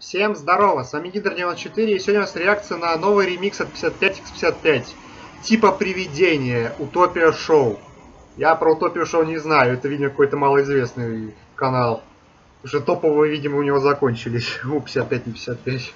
Всем здорово, с вами Гидр94, и сегодня у нас реакция на новый ремикс от 55x55, типа привидения, Утопия Шоу. Я про Утопию Шоу не знаю, это, видимо, какой-то малоизвестный канал. Уже топовые, видимо, у него закончились, у 55 на 55.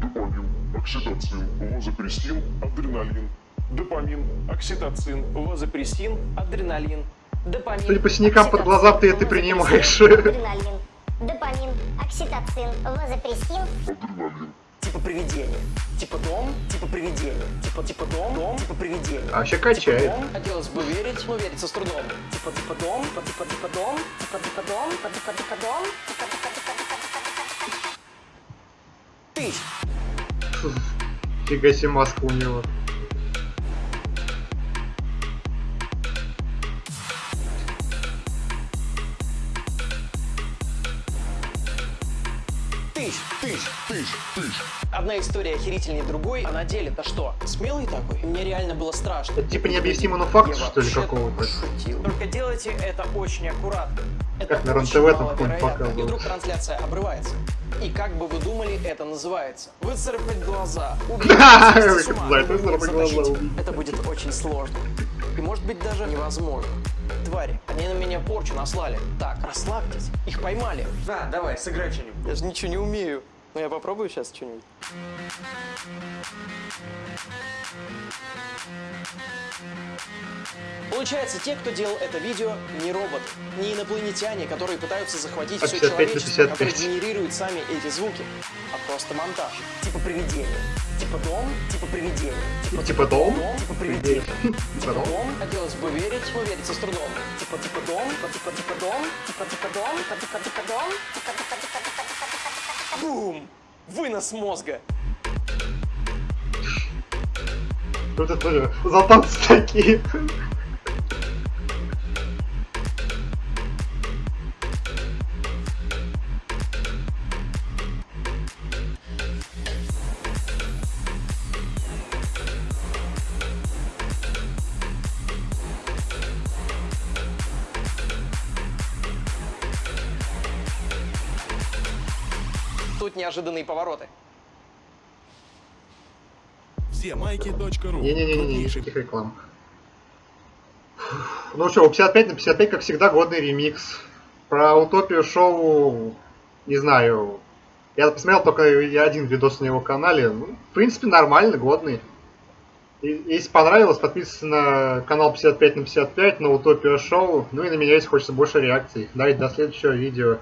Допамин, окситоцин, вазопрессин, адреналин. Допамин, окситоцин, вазопрессин, адреналин. Допамин, Судя по синякам под глаза, ты это принимаешь. Адреналин, допамин, окситоцин, вазопрессин, Адреналин. типа привидение. Типа дом, типа привидение. Типа типа дом, дом, типа привидение. А вообще Типа качает. дом, хотелось бы верить, но верится с трудом. Типа типа дом, типа типа типа дом, типа типа дом, типа типа типа дом, типа типа типа типа ты. Фига себе маска у него. Тысяч. Тыщ, тыщ. Одна история охерительнее другой, а на деле-то что? Смелый такой? Мне реально было страшно. Это типа необъяснимый, но факт, Я что ли, какого-то? пошутил. Только делайте это очень аккуратно. Это Как на РЕН-ТВ там какой-нибудь. И вдруг трансляция обрывается. И как бы вы думали, это называется? Выцарапать глаза, убить. Это будет очень сложно. И может быть даже невозможно. Твари, они на меня порчу наслали. Так, расслабьтесь, их поймали. Да, давай, сыграй что-нибудь. Я же ничего не умею. Но я попробую сейчас что-нибудь. Получается, те, кто делал это видео, не роботы, не инопланетяне, которые пытаются захватить А все 55 на человечество, 55. которые генерируют сами эти звуки, а просто монтаж. Типа привидение. Типа дом, типа привидение. Типа дом? типа привидение. Типа Типа дом? дом, хотелось бы верить, но верится с трудом. Типа типа дом, типа типа дом, типа типа дом, типа типа типа дом, типа типа типа типа типа типа бум! Вынос мозга. Вот это тоже за танцы такие. Тут неожиданные повороты. Все майки.ру. Не-не-не, никаких реклам. Ну что, у 55 на 55, как всегда, годный ремикс. Про утопию шоу, не знаю. Я посмотрел только я один видос на его канале. Ну, в принципе, нормально, годный. И- Если понравилось, подписывайтесь на канал 55 на 55, на Утопию Шоу. Ну и на меня, если хочется больше реакций. Давайте до следующего видео.